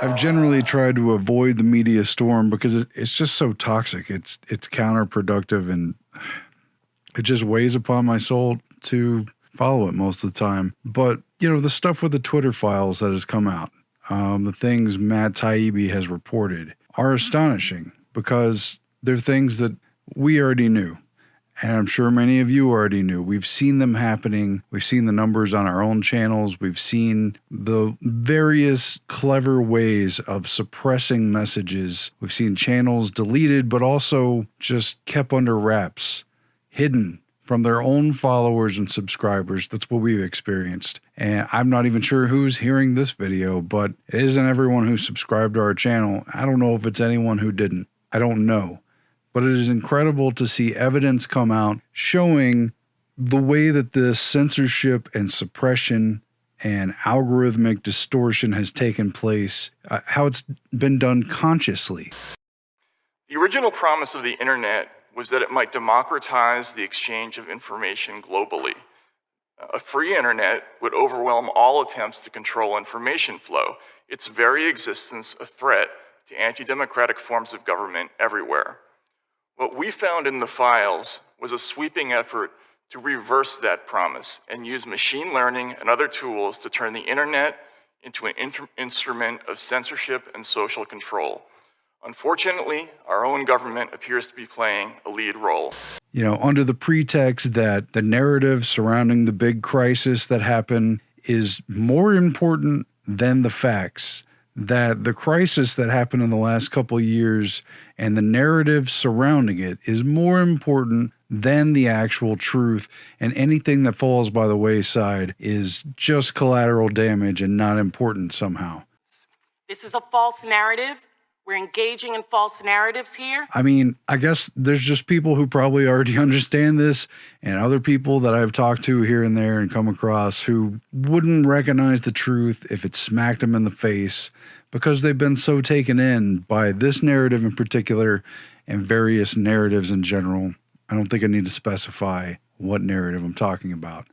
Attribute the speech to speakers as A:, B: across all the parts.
A: I've generally tried to avoid the media storm because it's just so toxic. It's it's counterproductive and it just weighs upon my soul to follow it most of the time. But you know, the stuff with the Twitter files that has come out, um, the things Matt Taibbi has reported are astonishing because they're things that we already knew. And I'm sure many of you already knew. We've seen them happening. We've seen the numbers on our own channels. We've seen the various clever ways of suppressing messages. We've seen channels deleted, but also just kept under wraps, hidden from their own followers and subscribers. That's what we've experienced. And I'm not even sure who's hearing this video, but it isn't everyone who subscribed to our channel. I don't know if it's anyone who didn't. I don't know but it is incredible to see evidence come out showing the way that this censorship and suppression and algorithmic distortion has taken place, uh, how it's been done consciously.
B: The original promise of the internet was that it might democratize the exchange of information globally. A free internet would overwhelm all attempts to control information flow, its very existence a threat to anti-democratic forms of government everywhere. What we found in the files was a sweeping effort to reverse that promise and use machine learning and other tools to turn the internet into an instrument of censorship and social control. Unfortunately, our own government appears to be playing a lead role.
A: You know, under the pretext that the narrative surrounding the big crisis that happened is more important than the facts that the crisis that happened in the last couple years and the narrative surrounding it is more important than the actual truth and anything that falls by the wayside is just collateral damage and not important somehow.
C: This is a false narrative we're engaging in false narratives here.
A: I mean, I guess there's just people who probably already understand this, and other people that I've talked to here and there and come across who wouldn't recognize the truth if it smacked them in the face because they've been so taken in by this narrative in particular and various narratives in general. I don't think I need to specify what narrative I'm talking about.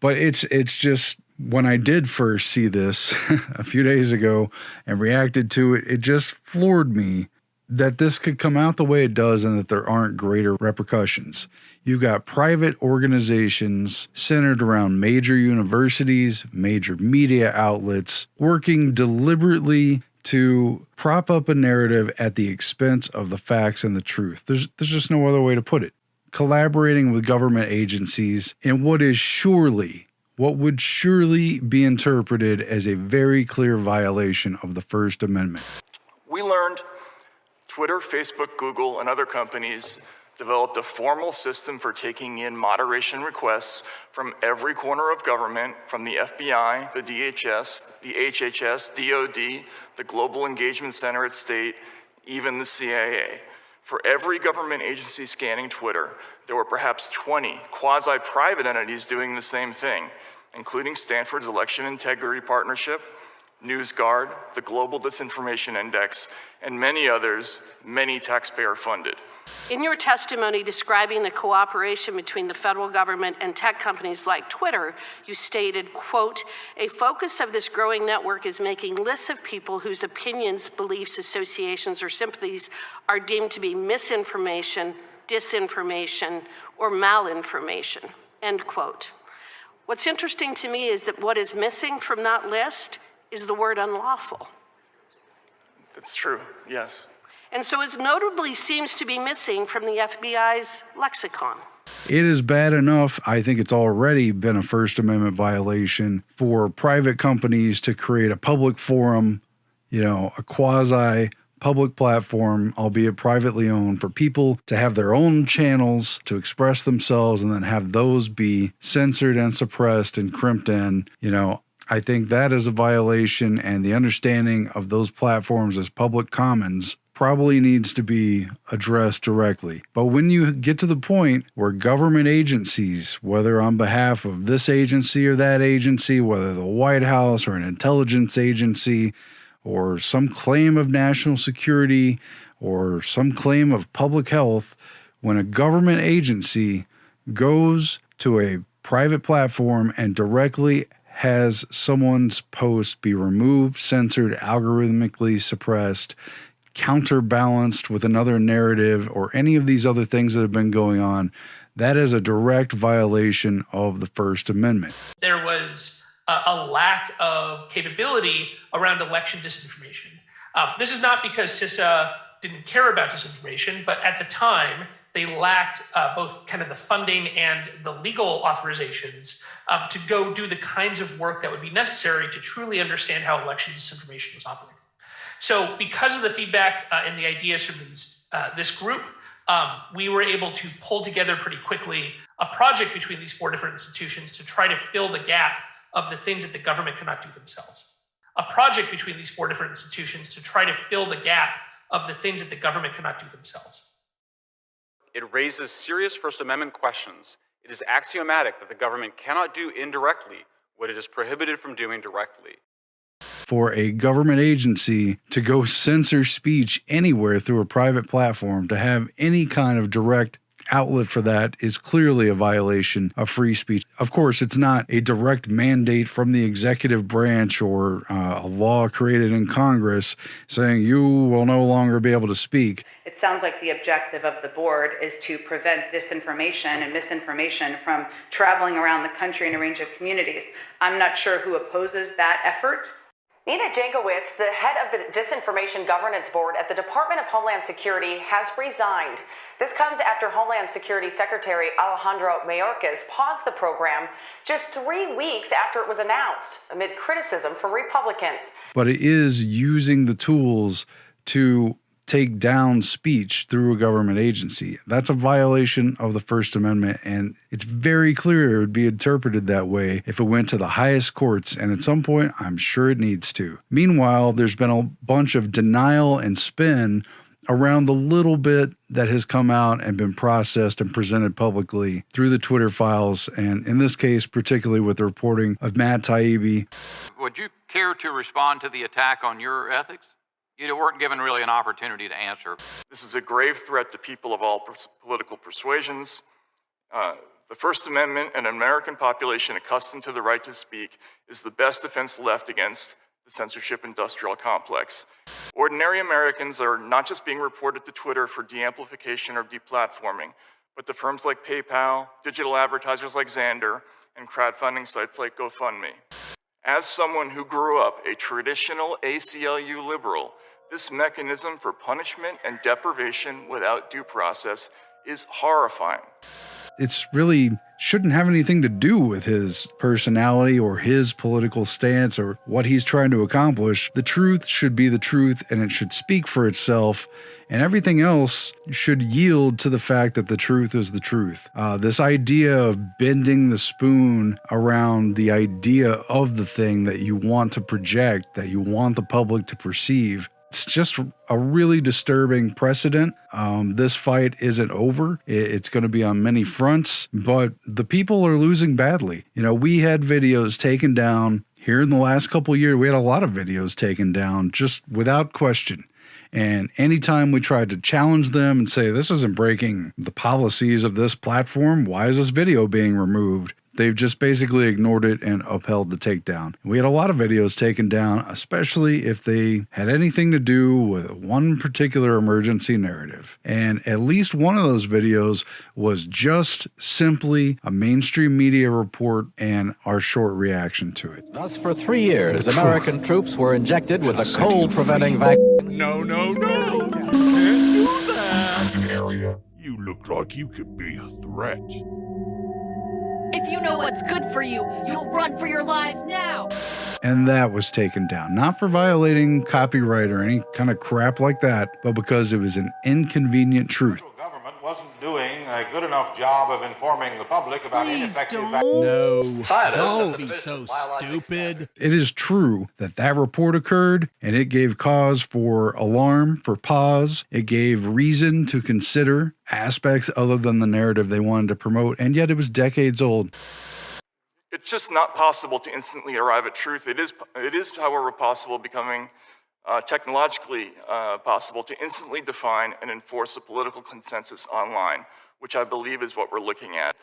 A: But it's it's just when I did first see this a few days ago and reacted to it, it just floored me that this could come out the way it does and that there aren't greater repercussions. You've got private organizations centered around major universities, major media outlets, working deliberately to prop up a narrative at the expense of the facts and the truth. There's, there's just no other way to put it. Collaborating with government agencies in what is surely what would surely be interpreted as a very clear violation of the First Amendment.
B: We learned Twitter, Facebook, Google, and other companies developed a formal system for taking in moderation requests from every corner of government, from the FBI, the DHS, the HHS, DOD, the Global Engagement Center at State, even the CIA. For every government agency scanning Twitter, there were perhaps 20 quasi-private entities doing the same thing, including Stanford's Election Integrity Partnership, NewsGuard, the Global Disinformation Index, and many others, many taxpayer funded.
C: In your testimony describing the cooperation between the federal government and tech companies like Twitter, you stated, quote, a focus of this growing network is making lists of people whose opinions, beliefs, associations, or sympathies are deemed to be misinformation, disinformation, or malinformation, end quote. What's interesting to me is that what is missing from that list is the word unlawful.
B: That's true, yes.
C: And so it notably seems to be missing from the FBI's lexicon.
A: It is bad enough. I think it's already been a First Amendment violation for private companies to create a public forum, you know, a quasi public platform, albeit privately owned, for people to have their own channels to express themselves and then have those be censored and suppressed and crimped in. You know, I think that is a violation, and the understanding of those platforms as public commons probably needs to be addressed directly. But when you get to the point where government agencies, whether on behalf of this agency or that agency, whether the White House or an intelligence agency, or some claim of national security or some claim of public health when a government agency goes to a private platform and directly has someone's post be removed, censored, algorithmically suppressed, counterbalanced with another narrative, or any of these other things that have been going on, that is a direct violation of the First Amendment.
D: There was a, a lack of capability around election disinformation. Um, this is not because CISA didn't care about disinformation, but at the time, they lacked uh, both kind of the funding and the legal authorizations um, to go do the kinds of work that would be necessary to truly understand how election disinformation was operating. So, because of the feedback uh, and the ideas from these, uh, this group, um, we were able to pull together pretty quickly a project between these four different institutions to try to fill the gap of the things that the government cannot do themselves. A project between these four different institutions to try to fill the gap of the things that the government cannot do themselves.
E: It raises serious First Amendment questions. It is axiomatic that the government cannot do indirectly what it is prohibited from doing directly.
A: For a government agency to go censor speech anywhere through a private platform, to have any kind of direct outlet for that is clearly a violation of free speech. Of course, it's not a direct mandate from the executive branch or uh, a law created in Congress saying you will no longer be able to speak.
F: It sounds like the objective of the board is to prevent disinformation and misinformation from traveling around the country in a range of communities. I'm not sure who opposes that effort.
G: Nina Jankowicz, the head of the Disinformation Governance Board at the Department of Homeland Security, has resigned. This comes after Homeland Security Secretary Alejandro Mayorkas paused the program just three weeks after it was announced, amid criticism from Republicans.
A: But it is using the tools to take down speech through a government agency. That's a violation of the First Amendment, and it's very clear it would be interpreted that way if it went to the highest courts, and at some point, I'm sure it needs to. Meanwhile, there's been a bunch of denial and spin around the little bit that has come out and been processed and presented publicly through the Twitter files, and in this case, particularly with the reporting of Matt Taibbi.
H: Would you care to respond to the attack on your ethics? You weren't given really an opportunity to answer.
B: This is a grave threat to people of all pers- political persuasions. Uh, the First Amendment and an American population accustomed to the right to speak is the best defense left against the censorship industrial complex. Ordinary Americans are not just being reported to Twitter for de-amplification or deplatforming, but to firms like PayPal, digital advertisers like Xandr, and crowdfunding sites like GoFundMe. As someone who grew up a traditional ACLU liberal, this mechanism for punishment and deprivation without due process is horrifying.
A: It's really shouldn't have anything to do with his personality or his political stance or what he's trying to accomplish. The truth should be the truth and it should speak for itself. And everything else should yield to the fact that the truth is the truth. Uh, this idea of bending the spoon around the idea of the thing that you want to project, that you want the public to perceive, it's just a really disturbing precedent. Um, this fight isn't over. It's going to be on many fronts, but the people are losing badly. You know, we had videos taken down here in the last couple years. We had a lot of videos taken down just without question. And anytime we tried to challenge them and say, this isn't breaking the policies of this platform, why is this video being removed? They've just basically ignored it and upheld the takedown. We had a lot of videos taken down, especially if they had anything to do with one particular emergency narrative. And at least one of those videos was just simply a mainstream media report and our short reaction to it.
I: Thus, for three years, American troops were injected with a cold preventing vaccine.
J: No, no, no! You can't do that! You look like you could be a threat.
K: If you know what's good for you, you'll run for your lives now.
A: And that was taken down, not for violating copyright or any kind of crap like that, but because it was an inconvenient truth.
L: Government wasn't doing a good enough job of informing the public about
K: Please
L: ineffective
K: don't.
J: No.
E: Scientists
J: Don't be so
E: Division of Biological
J: stupid.
A: It is true that that report occurred and it gave cause for alarm, for pause. It gave reason to consider aspects other than the narrative they wanted to promote, and yet it was decades old.
B: It's just not possible to instantly arrive at truth. It is, it is however, possible, becoming uh, technologically uh, possible to instantly define and enforce a political consensus online, which I believe is what we're looking at.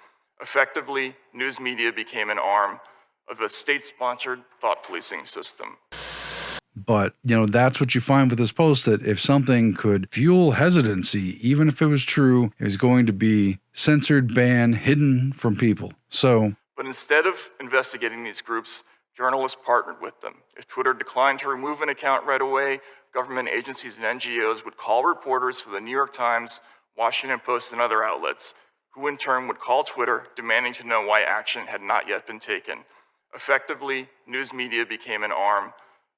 B: Effectively, news media became an arm of a state sponsored thought policing system.
A: But, you know, that's what you find with this post that if something could fuel hesitancy, even if it was true, it was going to be censored, banned, hidden from people. So,
B: But instead of investigating these groups, journalists partnered with them. If Twitter declined to remove an account right away, government agencies and NGOs would call reporters for the New York Times, Washington Post, and other outlets, who in turn would call Twitter demanding to know why action had not yet been taken. Effectively, news media became an arm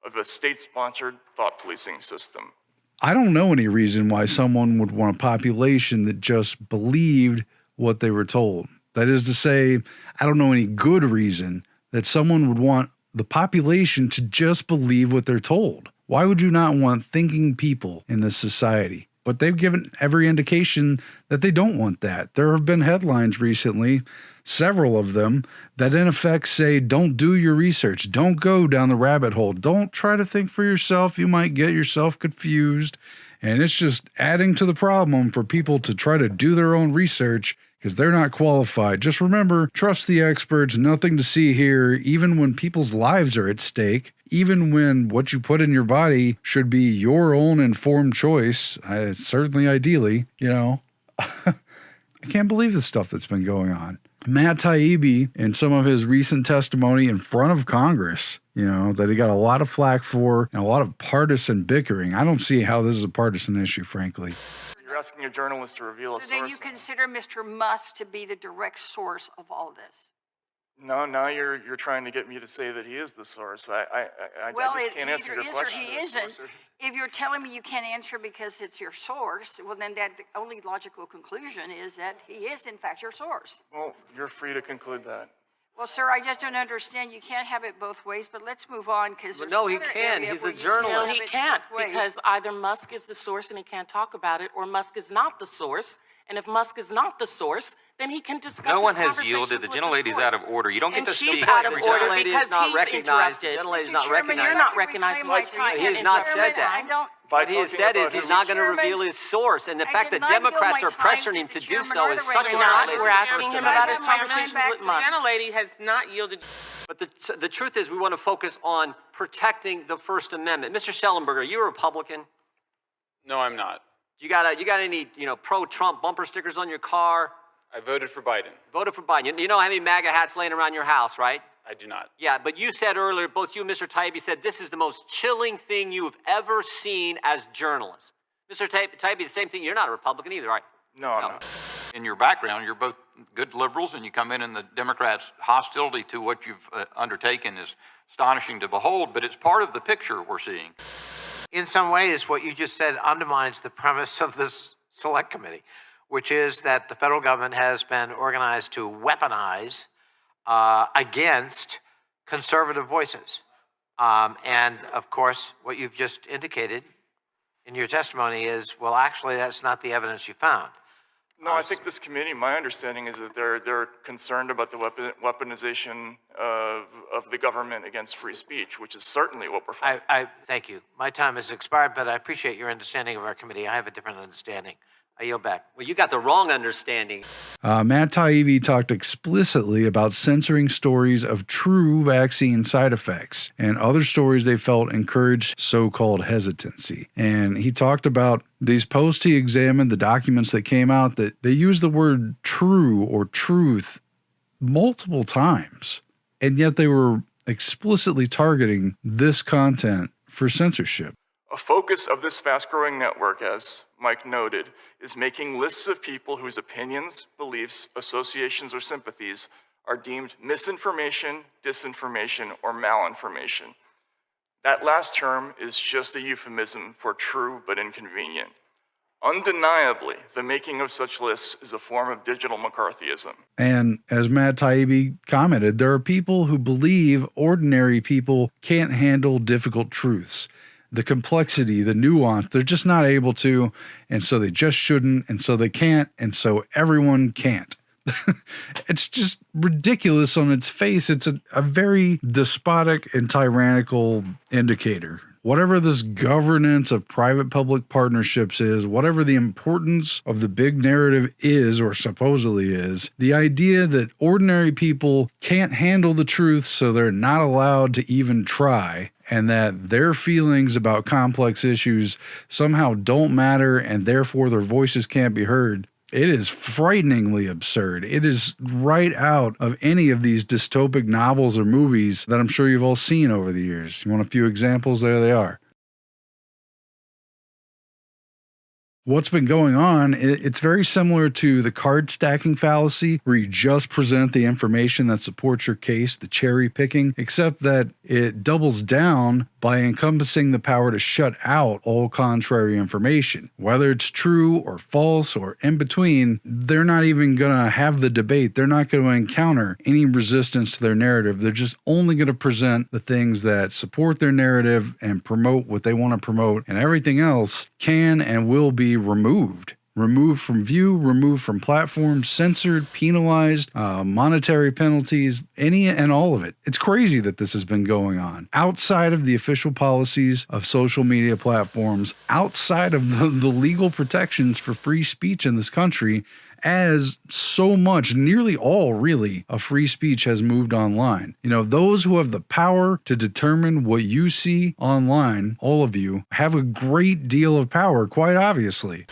B: of a state sponsored thought policing system.
A: I don't know any reason why someone would want a population that just believed what they were told. That is to say, I don't know any good reason that someone would want the population to just believe what they're told. Why would you not want thinking people in this society? But they've given every indication that they don't want that. There have been headlines recently several of them that in effect say don't do your research, don't go down the rabbit hole, don't try to think for yourself. You might get yourself confused. And it's just adding to the problem for people to try to do their own research because they're not qualified. Just remember trust the experts, nothing to see here, even when people's lives are at stake. Even when what you put in your body should be your own informed choice, uh, certainly ideally, you know. I can't believe the stuff that's been going on. Matt Taibbi, in some of his recent testimony in front of Congress, you know, that he got a lot of flack for and a lot of partisan bickering. I don't see how this is a partisan issue, frankly.
B: You're asking a journalist to reveal a source.
M: So then you consider Mr. Musk to be the direct source of all this?
B: No, now you're you're trying to get me to say that he is the source. I I, I,
M: Well,
B: I just
M: it
B: can't answer
M: either
B: your
M: is or
B: question.
M: he
B: The
M: isn't.
B: source-
M: If you're telling me you can't answer because it's your source, well, then that, the only logical conclusion is that he is in fact your source.
B: Well, you're free to conclude that.
M: Well, sir, I just don't understand. You can't have it both ways, but let's move on because
N: Well,
M: there's
N: no, he
M: another
N: can.
M: area
N: He's
M: where
N: a
M: you
N: journalist.
O: No,
M: have
O: he
M: it
O: can't
M: both ways.
O: because either Musk is the source and he can't talk about it, or Musk is not the source. And if Musk is not the source, then he can discuss.
H: No
O: his
H: one has yielded. The
O: with
H: gentlelady's
O: source.
H: out of order. You don't
O: and
H: get to
O: she's
H: speak
O: out
H: for
O: of
H: the
O: order
N: gentlelady is
O: because
N: not
O: he's
N: recognized. The
O: interrupted.
N: gentlelady is not
M: Chairman,
N: recognized.
O: You're not recognized,
M: my
O: Mike.
M: time.
N: He has not said that.
M: I
N: What he has said is he's
B: his-
N: not going to reveal his source, and the
M: I
N: fact that Democrats are pressuring
M: to
N: him to do so is such a
M: regulator.
O: not. We're asking him about his
N: Amendment.
O: conversations with Musk.
P: The gentlelady has not yielded.
N: But the, the truth is, we want to focus on protecting the First Amendment. Mr. Shellenberger, are you a Republican?
E: No, I'm not.
N: You got a, you got any you know pro-Trump bumper stickers on your car?
E: I voted for Biden.
N: Voted for Biden. You, you know how many MAGA hats laying around your house, right?
E: I do not.
N: Yeah, but you said earlier, both you and Mr. Taibbi said this is the most chilling thing you've ever seen as journalists. Mr. Taibbi, Taibbi, the same thing. You're not a Republican either, right?
B: No, I'm not.
H: in your background, you're both good liberals, and you come in, and the Democrats' hostility to what you've uh, undertaken is astonishing to behold. But it's part of the picture we're seeing.
Q: In some ways, what you just said undermines the premise of this select committee, which is that the federal government has been organized to weaponize uh, against conservative voices. Um, and of course, what you've just indicated in your testimony is well, actually, that's not the evidence you found.
B: No, I think this committee, my understanding is that they're, they're concerned about the weapon, weaponization of, of the government against free speech, which is certainly what we're
Q: I, I thank you. My time has expired, but I appreciate your understanding of our committee. I have a different understanding. I yield back.
N: Well, you got the wrong understanding.
A: Uh, Matt Taibbi talked explicitly about censoring stories of true vaccine side effects and other stories they felt encouraged so called hesitancy. And he talked about these posts he examined, the documents that came out, that they used the word true or truth multiple times. And yet they were explicitly targeting this content for censorship.
B: A focus of this fast growing network, as Mike noted, is making lists of people whose opinions, beliefs, associations, or sympathies are deemed misinformation, disinformation, or malinformation. That last term is just a euphemism for true but inconvenient. Undeniably, the making of such lists is a form of digital McCarthyism.
A: And as Matt Taibbi commented, there are people who believe ordinary people can't handle difficult truths. The complexity, the nuance, they're just not able to. And so they just shouldn't. And so they can't. And so everyone can't. it's just ridiculous on its face. It's a, a very despotic and tyrannical indicator whatever this governance of private public partnerships is, whatever the importance of the big narrative is or supposedly is, the idea that ordinary people can't handle the truth, so they're not allowed to even try, and that their feelings about complex issues somehow don't matter and therefore their voices can't be heard. It is frighteningly absurd. It is right out of any of these dystopic novels or movies that I'm sure you've all seen over the years. You want a few examples? There they are. What's been going on, it's very similar to the card stacking fallacy, where you just present the information that supports your case, the cherry picking, except that it doubles down by encompassing the power to shut out all contrary information. Whether it's true or false or in between, they're not even going to have the debate. They're not going to encounter any resistance to their narrative. They're just only going to present the things that support their narrative and promote what they want to promote, and everything else can and will be removed removed from view, removed from platforms, censored, penalized, uh, monetary penalties, any and all of it. It's crazy that this has been going on outside of the official policies of social media platforms, outside of the, the legal protections for free speech in this country. As so much, nearly all really, of free speech has moved online. You know, those who have the power to determine what you see online, all of you, have a great deal of power, quite obviously.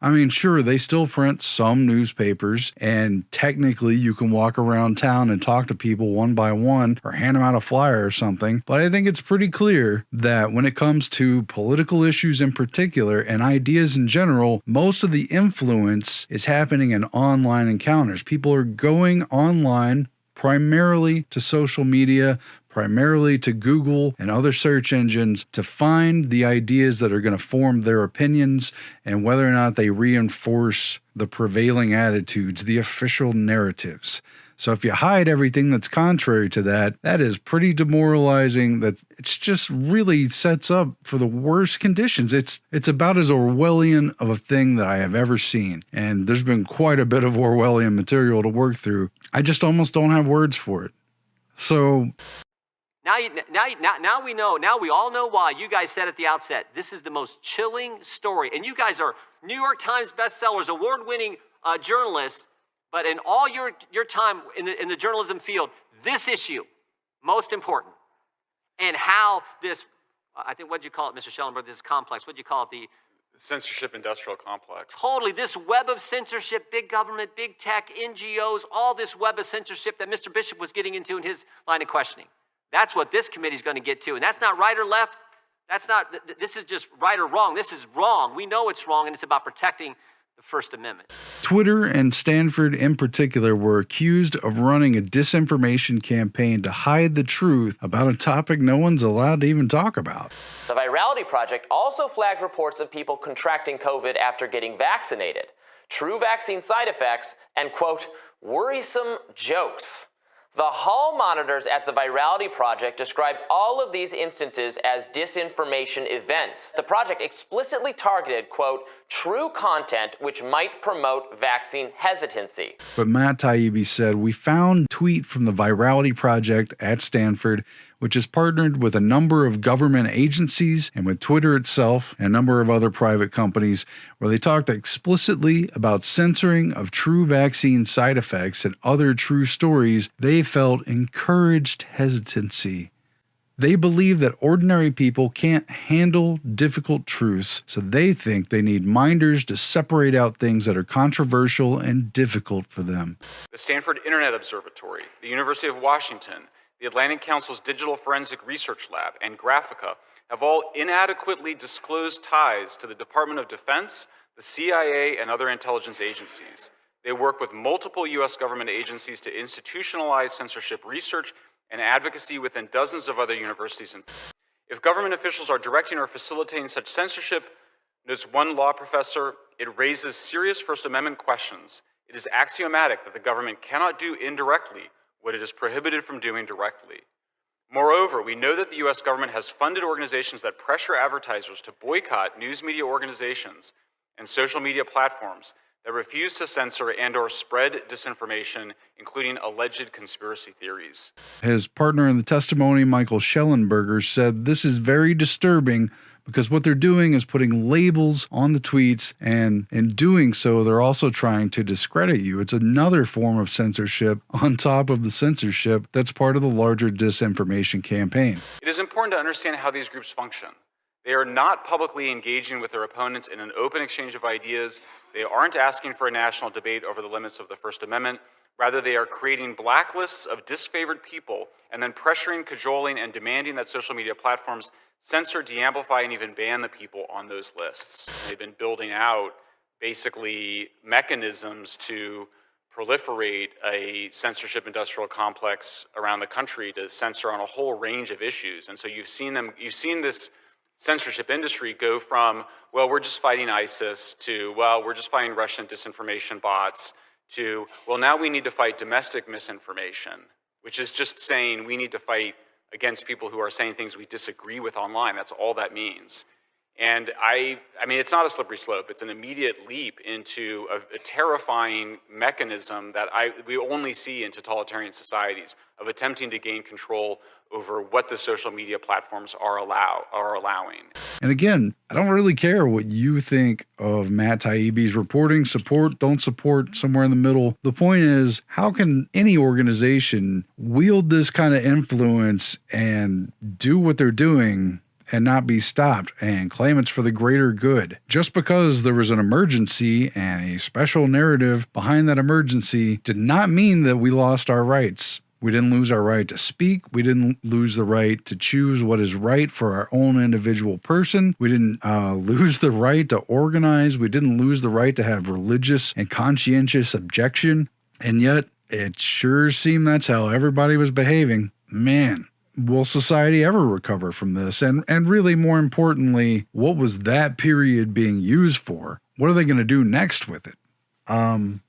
A: I mean, sure, they still print some newspapers, and technically you can walk around town and talk to people one by one or hand them out a flyer or something. But I think it's pretty clear that when it comes to political issues in particular and ideas in general, most of the influence is happening in online encounters. People are going online primarily to social media primarily to Google and other search engines to find the ideas that are going to form their opinions and whether or not they reinforce the prevailing attitudes, the official narratives. So if you hide everything that's contrary to that, that is pretty demoralizing. That it's just really sets up for the worst conditions. It's it's about as Orwellian of a thing that I have ever seen. And there's been quite a bit of Orwellian material to work through. I just almost don't have words for it. So
N: now, you, now, now, now we know, now we all know why you guys said at the outset, this is the most chilling story. And you guys are New York Times bestsellers, award winning uh, journalists, but in all your, your time in the, in the journalism field, this issue, most important. And how this, I think, what'd you call it, Mr. Schellenberg, this complex, what'd you call it? The
E: censorship industrial complex.
N: Totally. This web of censorship, big government, big tech, NGOs, all this web of censorship that Mr. Bishop was getting into in his line of questioning. That's what this committee is going to get to. And that's not right or left. That's not, this is just right or wrong. This is wrong. We know it's wrong, and it's about protecting the First Amendment.
A: Twitter and Stanford, in particular, were accused of running a disinformation campaign to hide the truth about a topic no one's allowed to even talk about.
P: The Virality Project also flagged reports of people contracting COVID after getting vaccinated, true vaccine side effects, and, quote, worrisome jokes. The hall monitors at the Virality Project described all of these instances as disinformation events. The project explicitly targeted, quote, true content which might promote vaccine hesitancy.
A: But Matt Taibbi said, We found tweet from the Virality Project at Stanford which has partnered with a number of government agencies and with Twitter itself and a number of other private companies, where they talked explicitly about censoring of true vaccine side effects and other true stories they felt encouraged hesitancy. They believe that ordinary people can't handle difficult truths, so they think they need minders to separate out things that are controversial and difficult for them.
E: The Stanford Internet Observatory, the University of Washington, the Atlantic Council's Digital Forensic Research Lab, and Graphika have all inadequately disclosed ties to the Department of Defense, the CIA, and other intelligence agencies. They work with multiple U.S. government agencies to institutionalize censorship research and advocacy within dozens of other universities. And if government officials are directing or facilitating such censorship, Notes one law professor, it raises serious First Amendment questions. It is axiomatic that the government cannot do indirectly what it is prohibited from doing directly. Moreover, we know that the US government has funded organizations that pressure advertisers to boycott news media organizations and social media platforms that refuse to censor and or spread disinformation, including alleged conspiracy theories.
A: His partner in the testimony, Michael Shellenberger, said this is very disturbing because what they're doing is putting labels on the tweets, and in doing so, they're also trying to discredit you. It's another form of censorship on top of the censorship that's part of the larger disinformation campaign.
E: It is important to understand how these groups function. They are not publicly engaging with their opponents in an open exchange of ideas. They aren't asking for a national debate over the limits of the First Amendment. Rather, they are creating blacklists of disfavored people and then pressuring, cajoling, and demanding that social media platforms censor, de-amplify, and even ban the people on those lists. They've been building out basically mechanisms to proliferate a censorship industrial complex around the country to censor on a whole range of issues. And so you've seen them, you've seen this censorship industry go from, well, we're just fighting ISIS to, well, we're just fighting Russian disinformation bots to, well, now we need to fight domestic misinformation, which is just saying we need to fight against people who are saying things we disagree with online. That's all that means. And I, I mean, it's not a slippery slope. It's an immediate leap into a, a, terrifying mechanism that I, we only see in totalitarian societies of attempting to gain control over what the social media platforms are allow are allowing.
A: And again, I don't really care what you think of Matt Taibbi's reporting, support, don't support, somewhere in the middle. The point is, how can any organization wield this kind of influence and do what they're doing and not be stopped and claim it's for the greater good. Just because there was an emergency and a special narrative behind that emergency did not mean that we lost our rights. We didn't lose our right to speak. We didn't lose the right to choose what is right for our own individual person. We didn't uh, lose the right to organize. We didn't lose the right to have religious and conscientious objection. And yet, it sure seemed that's how everybody was behaving. Man, will society ever recover from this? And and really more importantly, what was that period being used for? What are they going to do next with it? Um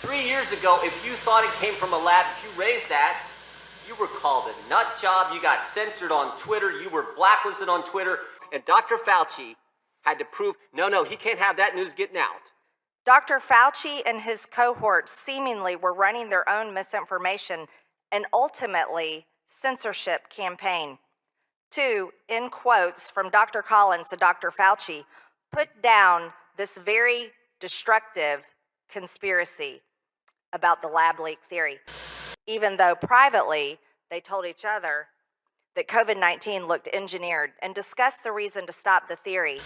N: Three years ago, if you thought it came from a lab, if you raised that, you were called a nut job, you got censored on Twitter, you were blacklisted on Twitter, and Dr. Fauci had to prove no, no, he can't have that news getting out.
R: Dr. Fauci and his cohorts seemingly were running their own misinformation and ultimately censorship campaign. Two, in quotes from Dr. Collins to Dr. Fauci, put down this very destructive conspiracy about the lab leak theory, even though privately they told each other that COVID 19 looked engineered and discussed the reason to stop the theory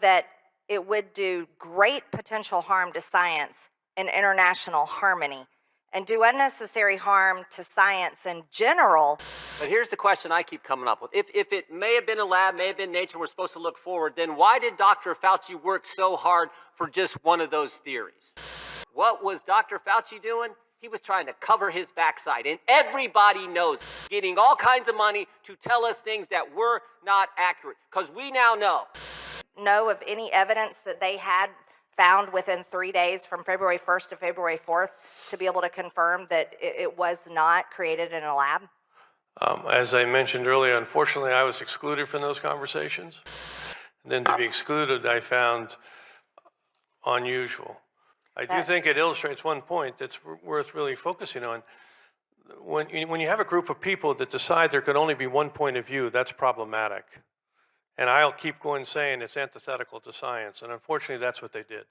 R: that it would do great potential harm to science and international harmony and do unnecessary harm to science in general.
N: But here's the question I keep coming up with. If, if it may have been a lab, may have been nature, we're supposed to look forward, then why did Dr. Fauci work so hard for just one of those theories? What was Dr. Fauci doing? He was trying to cover his backside, and everybody knows, getting all kinds of money to tell us things that were not accurate, because we now know.
R: Know of any evidence that they had found within three days from February 1st to February 4th to be able to confirm that it, it was not created in a lab?
S: Um, as I mentioned earlier, unfortunately, I was excluded from those conversations. And then to be excluded, I found unusual. I do think it illustrates one point that's worth really focusing on. When you, when you have a group of people that decide there can only be one point of view, that's problematic. And I'll keep going saying it's antithetical to science. And unfortunately, that's what they did.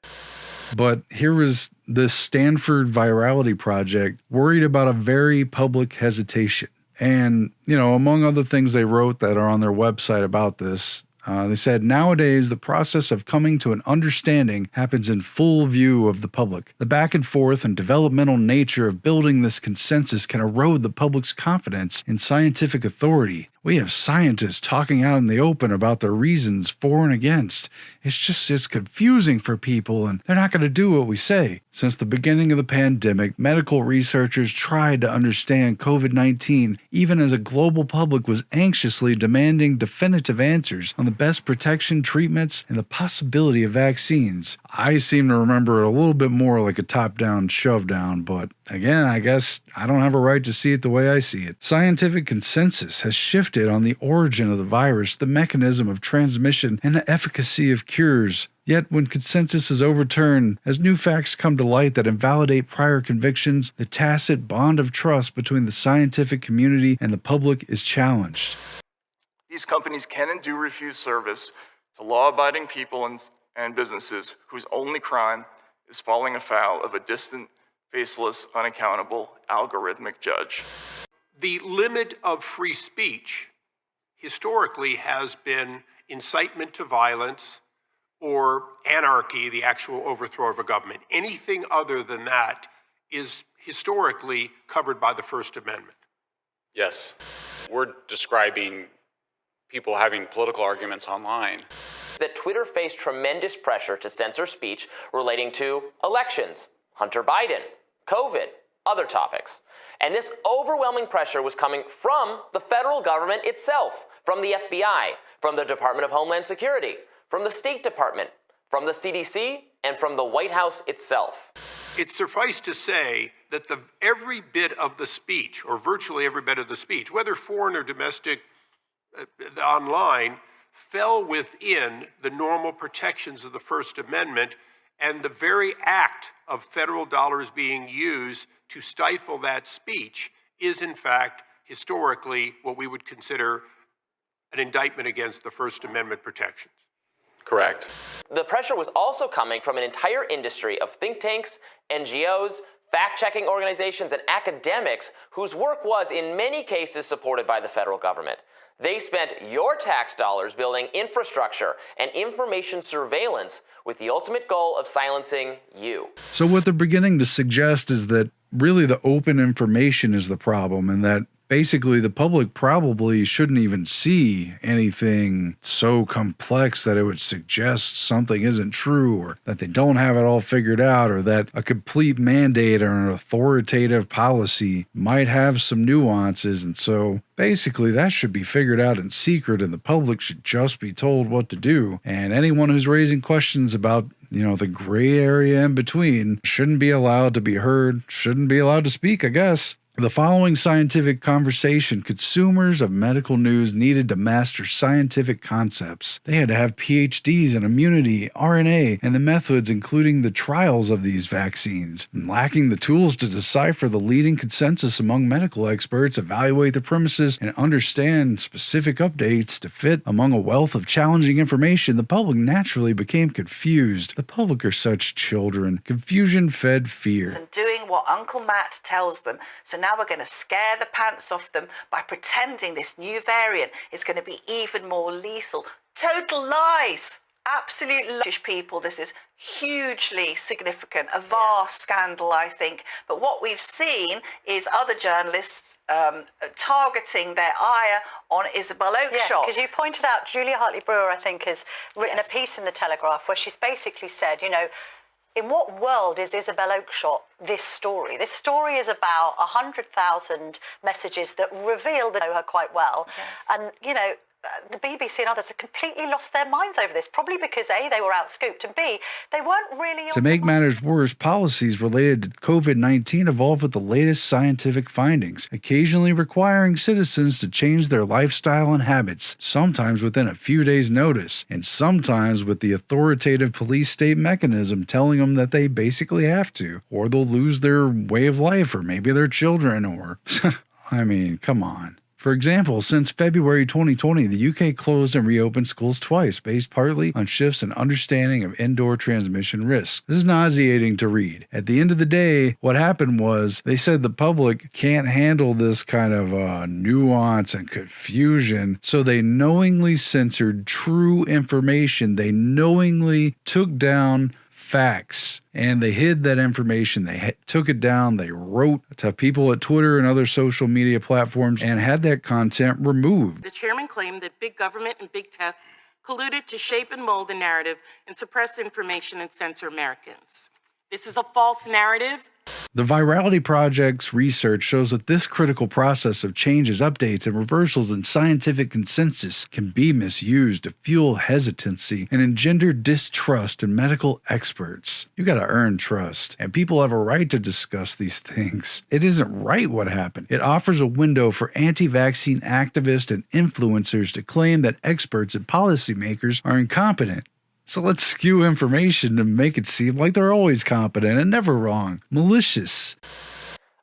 A: But here was this Stanford virality project worried about a very public hesitation. And, you know, among other things they wrote that are on their website about this, uh, they said nowadays the process of coming to an understanding happens in full view of the public. The back and forth and developmental nature of building this consensus can erode the public's confidence in scientific authority. We have scientists talking out in the open about their reasons for and against. It's just it's confusing for people and they're not going to do what we say. Since the beginning of the pandemic, medical researchers tried to understand COVID 19, even as a global public was anxiously demanding definitive answers on the best protection, treatments, and the possibility of vaccines. I seem to remember it a little bit more like a top down shove down, but again, I guess I don't have a right to see it the way I see it. Scientific consensus has shifted on the origin of the virus, the mechanism of transmission, and the efficacy of cures. Yet, when consensus is overturned, as new facts come to light that invalidate prior convictions, the tacit bond of trust between the scientific community and the public is challenged.
B: These companies can and do refuse service to law abiding people and, and businesses whose only crime is falling afoul of a distant, faceless, unaccountable, algorithmic judge.
T: The limit of free speech historically has been incitement to violence or anarchy, the actual overthrow of a government. Anything other than that is historically covered by the First Amendment.
E: Yes. We're describing people having political arguments online.
P: That Twitter faced tremendous pressure to censor speech relating to elections, Hunter Biden, COVID, other topics. And this overwhelming pressure was coming from the federal government itself, from the FBI, from the Department of Homeland Security, from the State Department, from the CDC, and from the White House itself.
T: It's suffice to say that the, every bit of the speech, or virtually every bit of the speech, whether foreign or domestic uh, online, fell within the normal protections of the First Amendment, and the very act of federal dollars being used to stifle that speech is, in fact, historically what we would consider an indictment against the First Amendment protections.
E: Correct.
P: The pressure was also coming from an entire industry of think tanks, NGOs, fact checking organizations, and academics whose work was, in many cases, supported by the federal government. They spent your tax dollars building infrastructure and information surveillance with the ultimate goal of silencing you.
A: So, what they're beginning to suggest is that really the open information is the problem and that basically the public probably shouldn't even see anything so complex that it would suggest something isn't true or that they don't have it all figured out or that a complete mandate or an authoritative policy might have some nuances and so basically that should be figured out in secret and the public should just be told what to do and anyone who's raising questions about you know, the gray area in between shouldn't be allowed to be heard, shouldn't be allowed to speak, I guess. The following scientific conversation consumers of medical news needed to master scientific concepts. They had to have PhDs in immunity, RNA, and the methods, including the trials of these vaccines. And lacking the tools to decipher the leading consensus among medical experts, evaluate the premises, and understand specific updates to fit among a wealth of challenging information, the public naturally became confused. The public are such children. Confusion fed fear.
U: And doing what Uncle Matt tells them. So now we're going to scare the pants off them by pretending this new variant is going to be even more lethal. Total lies. Absolute lies. people. This is hugely significant, a vast scandal, I think. But what we've seen is other journalists um, targeting their ire on Isabel Oakeshott.
V: Yeah, you pointed out Julia Hartley Brewer, I think, has written yes. a piece in the Telegraph where she's basically said, you know, in what world is Isabel Oakeshott this story? This story is about 100,000 messages that reveal that know her quite well. Yes. And, you know, the BBC and others have completely lost their minds over this, probably because A, they were outscooped, and B, they weren't really.
A: To make matters worse, policies related to COVID 19 evolve with the latest scientific findings, occasionally requiring citizens to change their lifestyle and habits, sometimes within a few days' notice, and sometimes with the authoritative police state mechanism telling them that they basically have to, or they'll lose their way of life, or maybe their children, or. I mean, come on. For example, since February 2020, the UK closed and reopened schools twice, based partly on shifts in understanding of indoor transmission risks. This is nauseating to read. At the end of the day, what happened was they said the public can't handle this kind of uh, nuance and confusion, so they knowingly censored true information. They knowingly took down facts and they hid that information. They took it down. They wrote to people at Twitter and other social media platforms and had that content removed.
O: The chairman claimed that big government and big tech colluded to shape and mold the narrative and suppress information and censor Americans. This is a false narrative.
A: The Virality Project's research shows that this critical process of changes, updates, and reversals in scientific consensus can be misused to fuel hesitancy and engender distrust in medical experts. You gotta earn trust, and people have a right to discuss these things. It isn't right what happened. It offers a window for anti vaccine activists and influencers to claim that experts and policymakers are incompetent. So let's skew information to make it seem like they're always competent and never wrong. Malicious.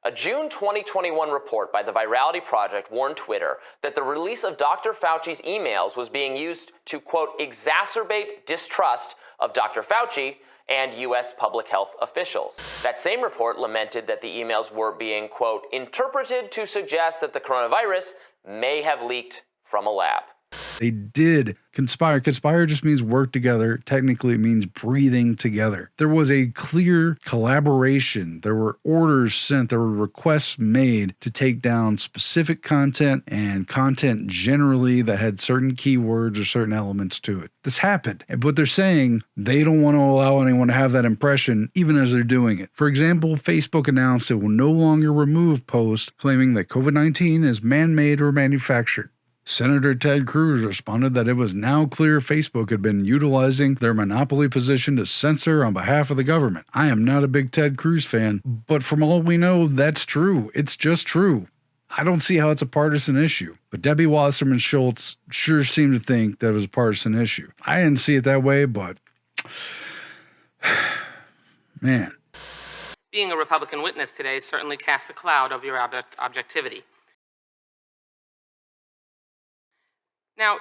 P: A June 2021 report by the Virality Project warned Twitter that the release of Dr. Fauci's emails was being used to, quote, exacerbate distrust of Dr. Fauci and U.S. public health officials. That same report lamented that the emails were being, quote, interpreted to suggest that the coronavirus may have leaked from a lab.
A: They did conspire. Conspire just means work together. Technically, it means breathing together. There was a clear collaboration. There were orders sent, there were requests made to take down specific content and content generally that had certain keywords or certain elements to it. This happened. But they're saying they don't want to allow anyone to have that impression, even as they're doing it. For example, Facebook announced it will no longer remove posts claiming that COVID 19 is man made or manufactured. Senator Ted Cruz responded that it was now clear Facebook had been utilizing their monopoly position to censor on behalf of the government. I am not a big Ted Cruz fan, but from all we know, that's true. It's just true. I don't see how it's a partisan issue, but Debbie Wasserman Schultz sure seemed to think that it was a partisan issue. I didn't see it that way, but man.
O: Being a Republican witness today certainly casts a cloud over your object- objectivity. Now,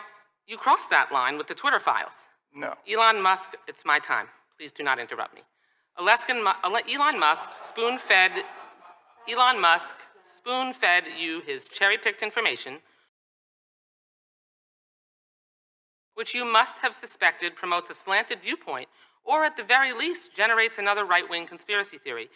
O: you crossed that line with the Twitter files.
B: No.
O: Elon Musk, it's my time. Please do not interrupt me. Alaskan, Elon Musk spoon fed Elon Musk spoon fed you his cherry picked information, which you must have suspected promotes a slanted viewpoint or at the very least generates another right wing conspiracy theory.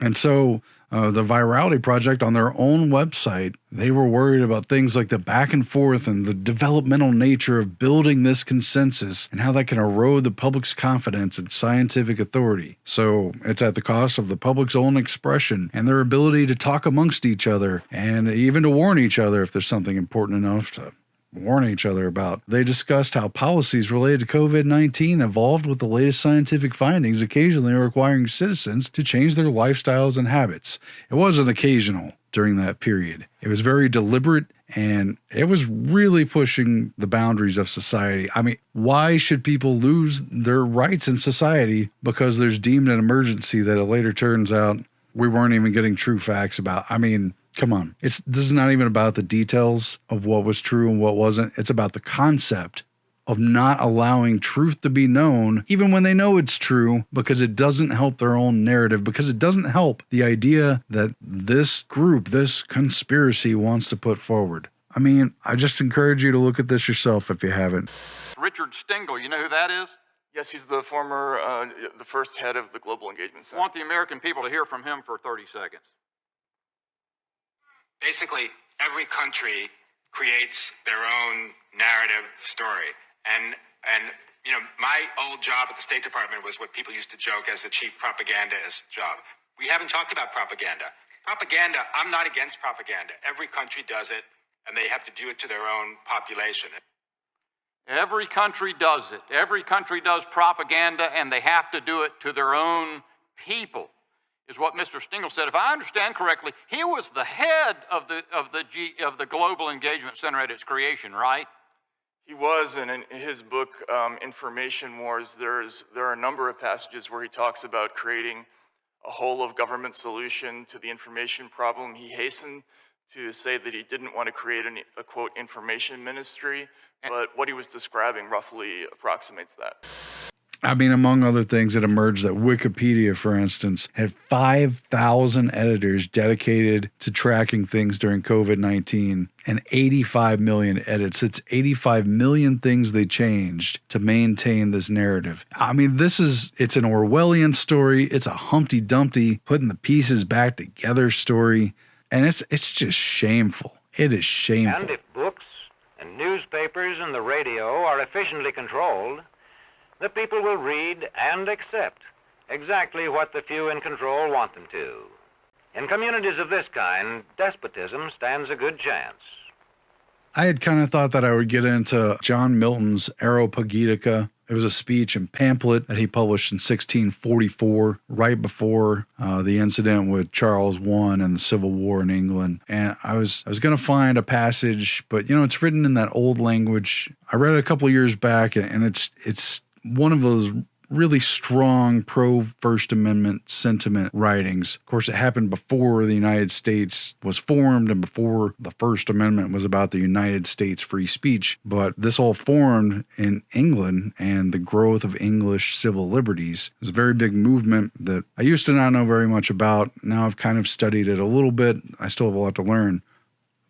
A: And so uh, the Virality Project on their own website, they were worried about things like the back and forth and the developmental nature of building this consensus and how that can erode the public's confidence in scientific authority. So it's at the cost of the public's own expression and their ability to talk amongst each other and even to warn each other if there's something important enough to warn each other about. They discussed how policies related to COVID 19 evolved with the latest scientific findings, occasionally requiring citizens to change their lifestyles and habits. It wasn't occasional during that period, it was very deliberate. And it was really pushing the boundaries of society. I mean, why should people lose their rights in society because there's deemed an emergency that it later turns out we weren't even getting true facts about? I mean, Come on. It's this is not even about the details of what was true and what wasn't. It's about the concept of not allowing truth to be known, even when they know it's true, because it doesn't help their own narrative, because it doesn't help the idea that this group, this conspiracy wants to put forward. I mean, I just encourage you to look at this yourself if you haven't.
H: Richard Stengel, you know who that is?
B: Yes, he's the former, uh, the first head of the Global Engagement Center.
H: I want the American people to hear from him for 30 seconds
W: basically every country creates their own narrative story. And and you know, my old job at the State Department was what people used to joke as the chief propagandist job. We haven't talked about propaganda. Propaganda, I'm not against propaganda. Every country does it, and they have to do it to their own population.
H: Every country does it. Every country does propaganda, and they have to do it to their own people is what Mr. Stengel said. If I understand correctly, he was the head of the of the G, of the Global Engagement Center at its creation, right?
B: He was, and in his book um, Information Wars, there's there are a number of passages where he talks about creating a whole of government solution to the information problem. He hastened to say that he didn't want to create an, a quote information ministry, but what he was describing roughly approximates that.
A: I mean, among other things, it emerged that Wikipedia, for instance, had 5,000 editors dedicated to tracking things during COVID 19 and 85 million edits. It's 85 million things they changed to maintain this narrative. I mean, this is, it's an Orwellian story. It's a Humpty Dumpty putting the pieces back together story. And it's, it's just shameful. It is shameful.
X: And if books and newspapers and the radio are efficiently controlled, the people will read and accept exactly what the few in control want them to. In communities of this kind, despotism stands a good chance.
A: I had kind of thought that I would get into John Milton's Areopagitica. It was a speech and pamphlet that he published in 1644, right before uh, the incident with Charles I and the Civil War in England. And I was I was going to find a passage, but you know it's written in that old language. I read it a couple years back, and it's it's one of those really strong pro First Amendment sentiment writings. Of course, it happened before the United States was formed and before the First Amendment was about the United States free speech. But this all formed in England and the growth of English civil liberties. It was a very big movement that I used to not know very much about. Now I've kind of studied it a little bit. I still have a lot to learn.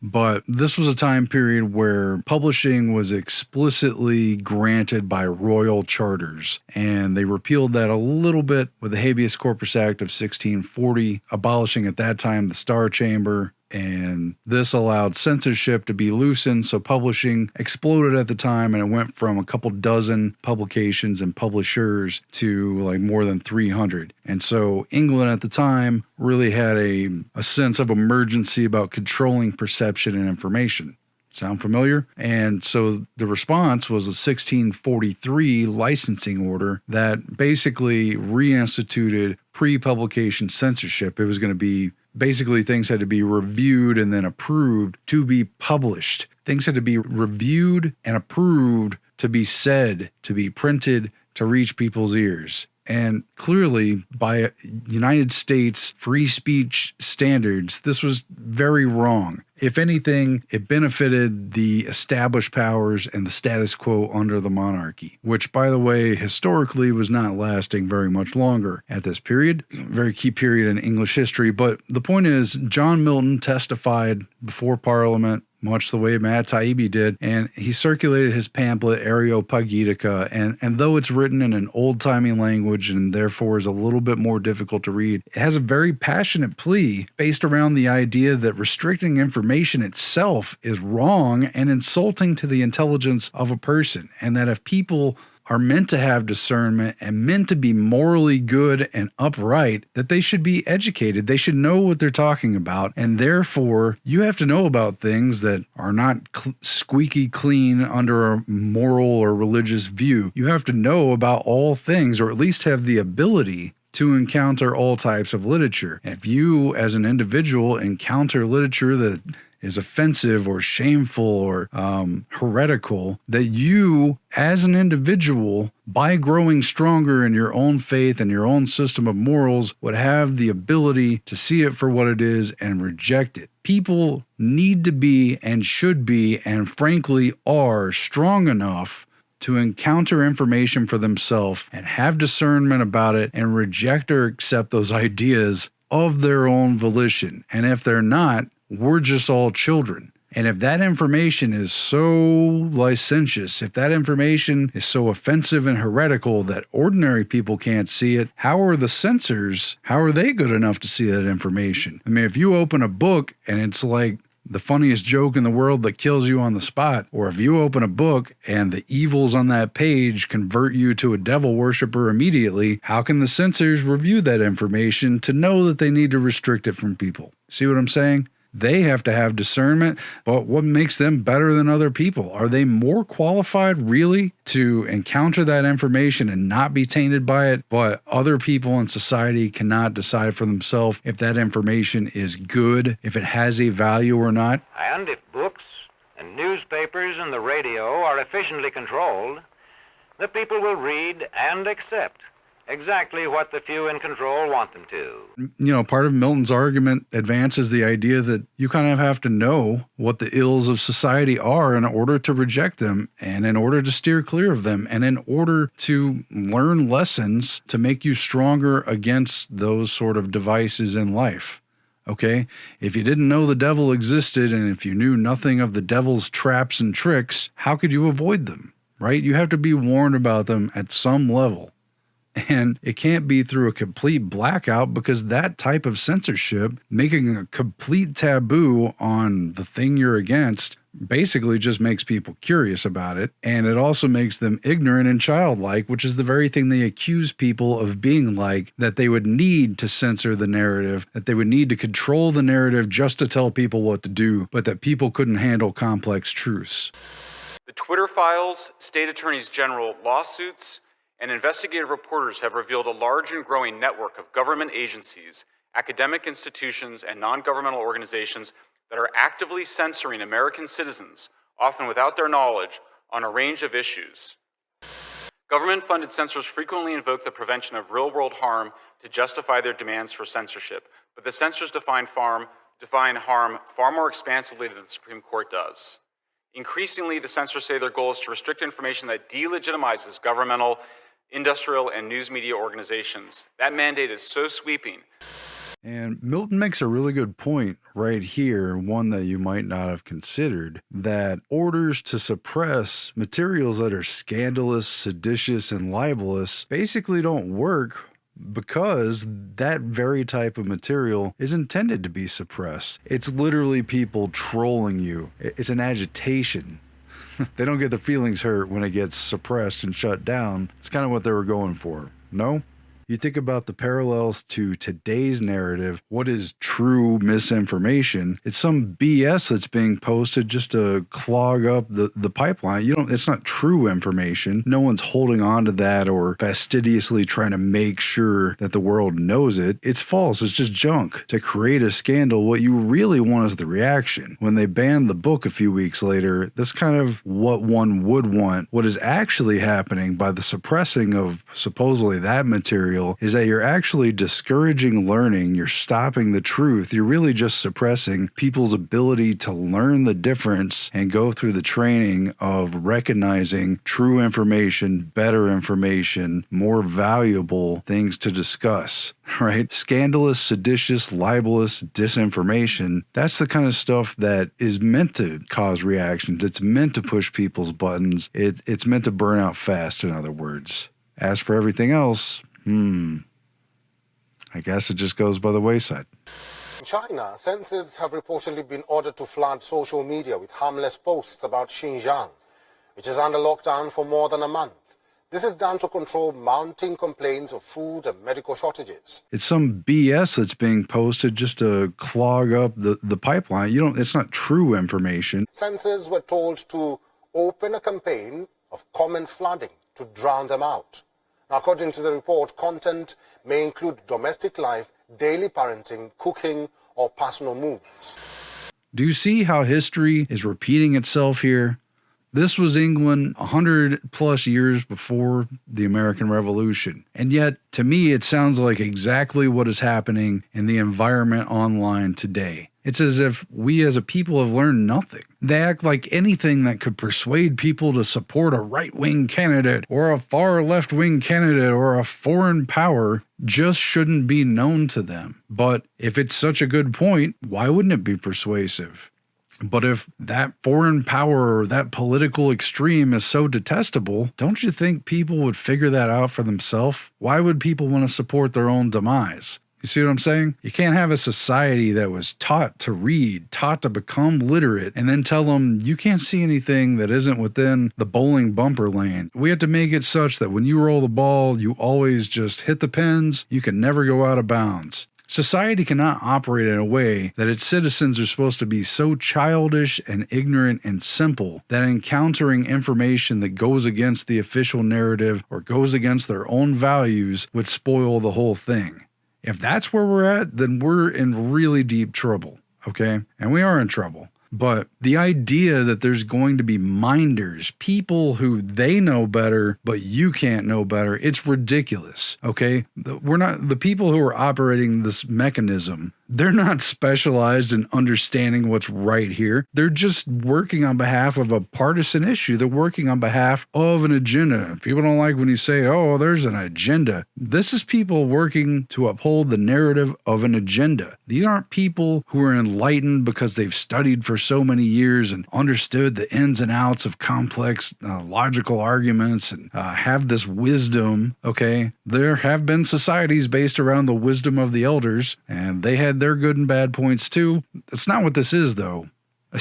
A: But this was a time period where publishing was explicitly granted by royal charters, and they repealed that a little bit with the Habeas Corpus Act of 1640, abolishing at that time the Star Chamber and this allowed censorship to be loosened. So publishing exploded at the time, and it went from a couple dozen publications and publishers to like more than 300. And so England at the time really had a, a sense of emergency about controlling perception and information. Sound familiar? And so the response was a 1643 licensing order that basically reinstituted pre publication censorship. It was going to be basically things had to be reviewed and then approved to be published. Things had to be reviewed and approved to be said, to be printed, to reach people's ears. And clearly, by United States free speech standards, this was very wrong. If anything, it benefited the established powers and the status quo under the monarchy, which, by the way, historically was not lasting very much longer at this period. Very key period in English history. But the point is, John Milton testified before Parliament much the way Matt Taibbi did, and he circulated his pamphlet Areopagitica. And and though it's written in an old timey language and therefore is a little bit more difficult to read, it has a very passionate plea based around the idea that restricting information itself is wrong and insulting to the intelligence of a person, and that if people are meant to have discernment and meant to be morally good and upright, that they should be educated. They should know what they're talking about. And therefore, you have to know about things that are not cl- squeaky clean under a moral or religious view. You have to know about all things, or at least have the ability to encounter all types of literature. And if you, as an individual, encounter literature that is offensive or shameful or um, heretical, that you, as an individual, by growing stronger in your own faith and your own system of morals, would have the ability to see it for what it is and reject it. People need to be and should be, and frankly are, strong enough to encounter information for themselves and have discernment about it and reject or accept those ideas of their own volition. And if they're not, we're just all children. And if that information is so licentious, if that information is so offensive and heretical that ordinary people can't see it, how are the censors, how are they good enough to see that information? I mean, if you open a book and it's like the funniest joke in the world that kills you on the spot, or if you open a book and the evils on that page convert you to a devil worshiper immediately, how can the censors review that information to know that they need to restrict it from people? See what I'm saying? They have to have discernment, but what makes them better than other people? Are they more qualified really to encounter that information and not be tainted by it? But other people in society cannot decide for themselves if that information is good, if it has a value or not.
X: And if books and newspapers and the radio are efficiently controlled, the people will read and accept exactly what the few in control want them to.
A: You know, part of Milton's argument advances the idea that you kind of have to know what the ills of society are in order to reject them and in order to steer clear of them and in order to learn lessons to make you stronger against those sort of devices in life. Okay? If you didn't know the devil existed and if you knew nothing of the devil's traps and tricks, how could you avoid them? Right? You have to be warned about them at some level. And it can't be through a complete blackout because that type of censorship, making a complete taboo on the thing you're against, basically just makes people curious about it. And it also makes them ignorant and childlike, which is the very thing they accuse people of being like, that they would need to censor the narrative, that they would need to control the narrative just to tell people what to do, but that people couldn't handle complex truths.
E: The Twitter files, state attorneys general lawsuits, and investigative reporters have revealed a large and growing network of government agencies, academic institutions, and non governmental organizations that are actively censoring American citizens, often without their knowledge, on a range of issues. Government funded censors frequently invoke the prevention of real world harm to justify their demands for censorship, but the censors define, farm, define harm far more expansively than the Supreme Court does. Increasingly, the censors say their goal is to restrict information that delegitimizes governmental, industrial, and news media organizations. That mandate is so sweeping
A: and Milton makes a really good point right here, one that you might not have considered that orders to suppress materials that are scandalous, seditious, and libelous basically don't work because that very type of material is intended to be suppressed. It's literally people trolling you, it's an agitation. they don't get their feelings hurt when it gets suppressed and shut down. It's kind of what they were going for. No? You think about the parallels to today's narrative. What is true misinformation? It's some BS that's being posted just to clog up the, the pipeline. You don't, it's not true information. No one's holding on to that or fastidiously trying to make sure that the world knows it. It's false. It's just junk. To create a scandal, what you really want is the reaction. When they banned the book a few weeks later, that's kind of what one would want. What is actually happening by the suppressing of supposedly that material material is that you're actually discouraging learning. You're stopping the truth. You're really just suppressing people's ability to learn the difference and go through the training of recognizing true information, better information, more valuable things to discuss right? Scandalous, seditious, libelous disinformation. That's the kind of stuff that is meant to cause reactions. It's meant to push people's buttons. It, it's meant to burn out fast, in other words. As for everything else, Hmm. I guess it just goes by the wayside.
Y: In China, censors have reportedly been ordered to flood social media with harmless posts about Xinjiang, which is under lockdown for more than a month. This is done to control mounting complaints of food and medical shortages.
A: It's some BS that's being posted just to clog up the, the pipeline. You don't it's not true information.
Y: Censors were told to open a campaign of comment flooding to drown them out. According to the report, content may include domestic life, daily parenting, cooking, or personal moves.
A: Do you see how history is repeating itself here? This was England 100 plus years before the American Revolution. And yet, to me, it sounds like exactly what is happening in the environment online today. It's as if we as a people have learned nothing. They act like anything that could persuade people to support a right wing candidate or a far left wing candidate or a foreign power just shouldn't be known to them. But if it's such a good point, why wouldn't it be persuasive? But if that foreign power or that political extreme is so detestable, don't you think people would figure that out for themselves? Why would people want to support their own demise? You see what I'm saying? You can't have a society that was taught to read, taught to become literate, and then tell them you can't see anything that isn't within the bowling bumper lane. We have to make it such that when you roll the ball, you always just hit the pins. You can never go out of bounds. Society cannot operate in a way that its citizens are supposed to be so childish and ignorant and simple that encountering information that goes against the official narrative or goes against their own values would spoil the whole thing. If that's where we're at, then we're in really deep trouble. Okay. And we are in trouble. But the idea that there's going to be minders, people who they know better, but you can't know better, it's ridiculous. Okay. We're not the people who are operating this mechanism they're not specialized in understanding what's right here. They're just working on behalf of a partisan issue. They're working on behalf of an agenda. People don't like when you say, oh, there's an agenda. This is people working to uphold the narrative of an agenda. These aren't people who are enlightened because they've studied for so many years and understood the ins and outs of complex uh, logical arguments and uh, have this wisdom. Okay. There have been societies based around the wisdom of the elders, and they had had their good and bad points too. That's not what this is, though.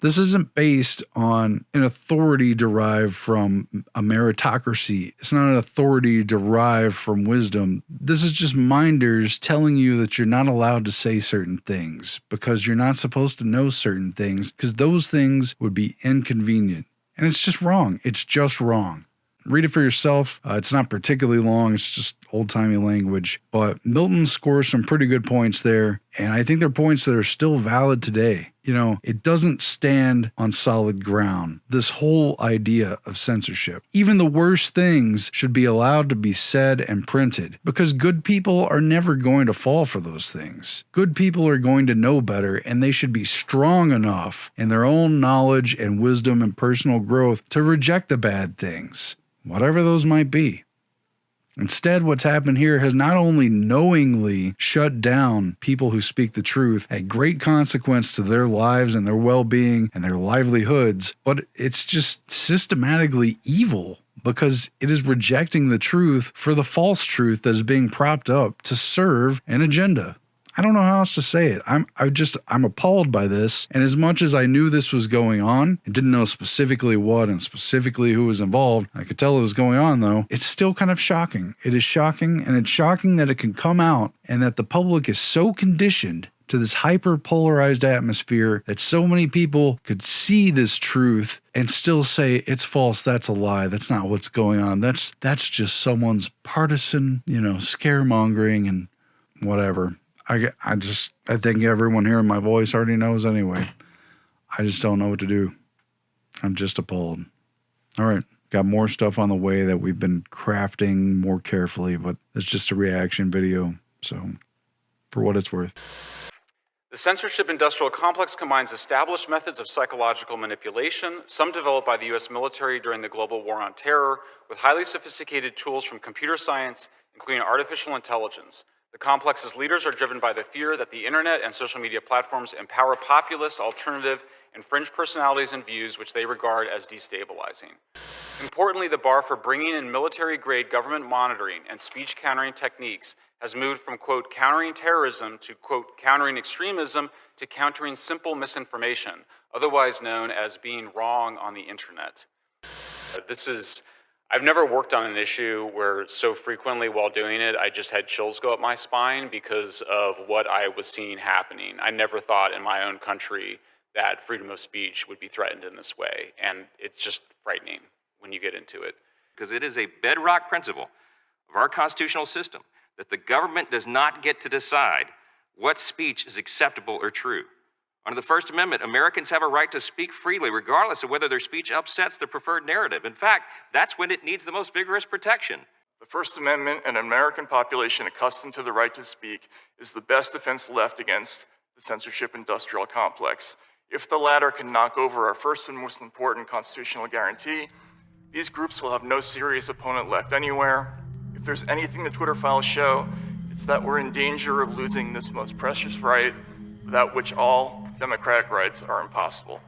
A: This isn't based on an authority derived from a meritocracy. It's not an authority derived from wisdom. This is just minders telling you that you're not allowed to say certain things because you're not supposed to know certain things because those things would be inconvenient. And it's just wrong. It's just wrong. Read it for yourself. Uh, it's not particularly long, it's just old timey language. But Milton scores some pretty good points there. And I think they're points that are still valid today. You know, it doesn't stand on solid ground. This whole idea of censorship. Even the worst things should be allowed to be said and printed because good people are never going to fall for those things. Good people are going to know better and they should be strong enough in their own knowledge and wisdom and personal growth to reject the bad things whatever those might be. Instead, what's happened here has not only knowingly shut down people who speak the truth at great consequence to their lives and their well being and their livelihoods, but it's just systematically evil because it is rejecting the truth for the false truth that is being propped up to serve an agenda. I don't know how else to say it. I'm I just I'm appalled by this. And as much as I knew this was going on, I didn't know specifically what and specifically who was involved. I could tell it was going on though. It's still kind of shocking. It is shocking and it's shocking that it can come out and that the public is so conditioned to this hyper polarized atmosphere that so many people could see this truth and still say it's false that's a lie that's not what's going on that's that's just someone's partisan you know scaremongering and whatever I, I just, I think everyone hearing my voice already knows anyway. I just don't know what to do. I'm just appalled. All right. Got more stuff on the way that we've been crafting more carefully, but it's just a reaction video. So, for what it's worth.
E: The censorship industrial complex combines established methods of psychological manipulation, some developed by the US military during the global war on terror, with highly sophisticated tools from computer science, including artificial intelligence, the complex's leaders are driven by the fear that the internet and social media platforms empower populist, alternative, and fringe personalities and views which they regard as destabilizing. Importantly, the bar for bringing in military-grade government monitoring and speech countering techniques has moved from, quote, countering terrorism to, quote, countering extremism to countering simple misinformation, otherwise known as being wrong on the internet. Uh, this is I've never worked on an issue where so frequently while doing it, I just had chills go up my spine because of what I was seeing happening. I never thought in my own country that freedom of speech would be threatened in this way. And it's just frightening when you get into it.
Z: Because it is a bedrock principle of our constitutional system that the government does not get to decide what speech is acceptable or true. Under the First Amendment, Americans have a right to speak freely, regardless of whether their speech upsets the preferred narrative. In fact, that's when it needs the most vigorous protection.
B: The First Amendment and an American population accustomed to the right to speak is the best defense left against the censorship industrial complex. If the latter can knock over our first and most important constitutional guarantee, these groups will have no serious opponent left anywhere. If there's anything the Twitter files show, it's that we're in danger of losing this most precious right, without which all democratic rights are impossible.